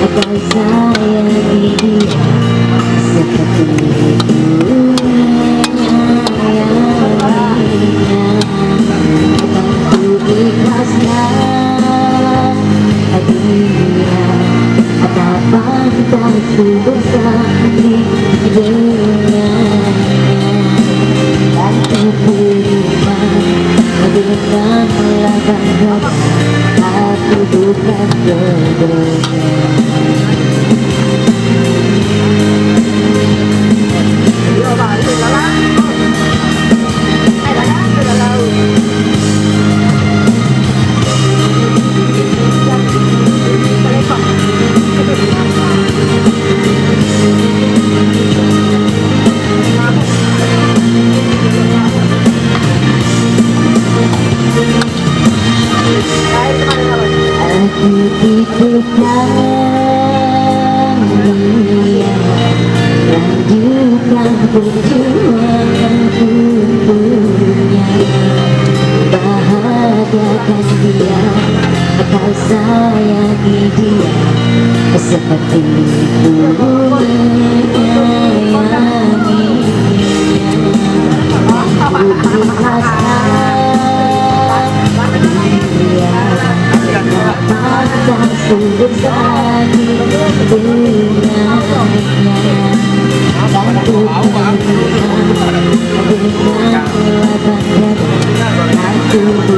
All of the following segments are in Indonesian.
Обожаю ее, все как 不开的灯。Sayangi dia Seperti ku menyayanginya Aku ta còn cùng bước ra những bước nhà đã cùng bước nhà bước nhà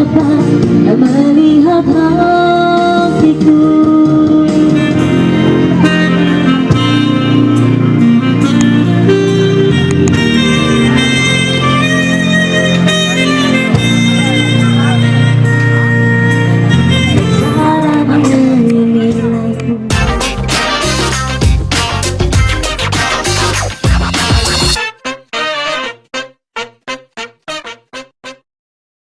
dapat melihat hatiku?